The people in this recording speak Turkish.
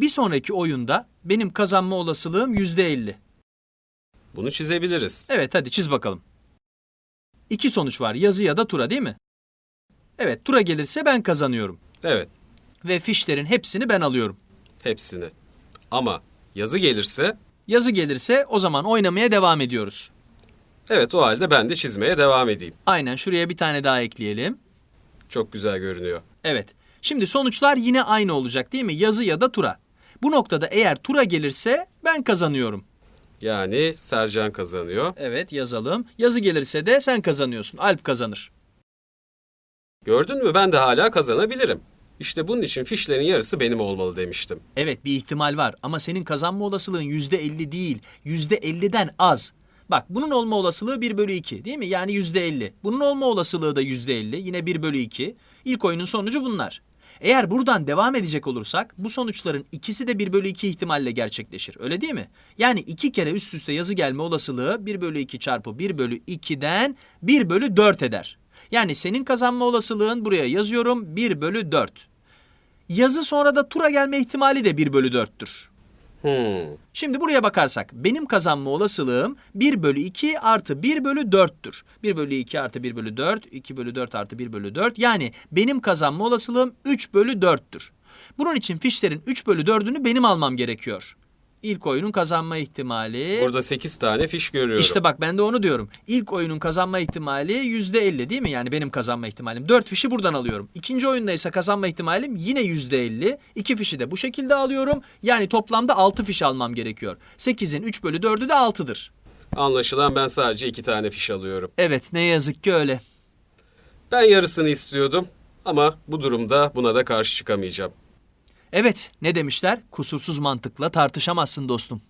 Bir sonraki oyunda benim kazanma olasılığım %50. Bunu çizebiliriz. Evet hadi çiz bakalım. İki sonuç var yazı ya da tura değil mi? Evet tura gelirse ben kazanıyorum. Evet, Ve fişlerin hepsini ben alıyorum. hepsini. Ama yazı gelirse, Yazı gelirse o zaman oynamaya devam ediyoruz. evet o halde ben de çizmeye devam edeyim. Aynen şuraya bir tane daha ekleyelim. Çok güzel görünüyor. Evet. Şimdi sonuçlar yine aynı olacak değil mi? Yazı ya da tura. Bu noktada eğer tura gelirse ben kazanıyorum. Yani Sercan kazanıyor. Evet yazalım. Yazı gelirse de sen kazanıyorsun. Alp kazanır. Gördün mü ben de hala kazanabilirim. İşte bunun için fişlerin yarısı benim olmalı demiştim. Evet bir ihtimal var ama senin kazanma olasılığın yüzde elli değil. Yüzde elliden az. Bak bunun olma olasılığı 1 bölü 2 değil mi? Yani yüzde elli. Bunun olma olasılığı da yüzde elli. Yine 1 bölü 2. İlk oyunun sonucu bunlar. Eğer buradan devam edecek olursak bu sonuçların ikisi de 1 bölü 2 ihtimalle gerçekleşir. Öyle değil mi? Yani iki kere üst üste yazı gelme olasılığı 1 bölü 2 çarpı 1 bölü 2'den 1 bölü 4 eder. Yani senin kazanma olasılığın buraya yazıyorum 1 bölü 4. Yazı sonra da tura gelme ihtimali de 1 bölü 4'tür. Hmm. Şimdi buraya bakarsak benim kazanma olasılığım 1 bölü 2 artı 1 bölü 4'tür. 1 bölü 2 artı 1 bölü 4, 2 bölü 4 artı 1 bölü 4. Yani benim kazanma olasılığım 3 bölü 4'tür. Bunun için fişlerin 3 bölü 4'ünü benim almam gerekiyor. İlk oyunun kazanma ihtimali... Burada 8 tane fiş görüyorum. İşte bak ben de onu diyorum. İlk oyunun kazanma ihtimali yüzde elli değil mi? Yani benim kazanma ihtimalim. Dört fişi buradan alıyorum. İkinci oyunda ise kazanma ihtimalim yine yüzde elli. İki fişi de bu şekilde alıyorum. Yani toplamda altı fiş almam gerekiyor. Sekizin üç bölü dördü de altıdır. Anlaşılan ben sadece 2 tane fiş alıyorum. Evet ne yazık ki öyle. Ben yarısını istiyordum ama bu durumda buna da karşı çıkamayacağım. Evet ne demişler? Kusursuz mantıkla tartışamazsın dostum.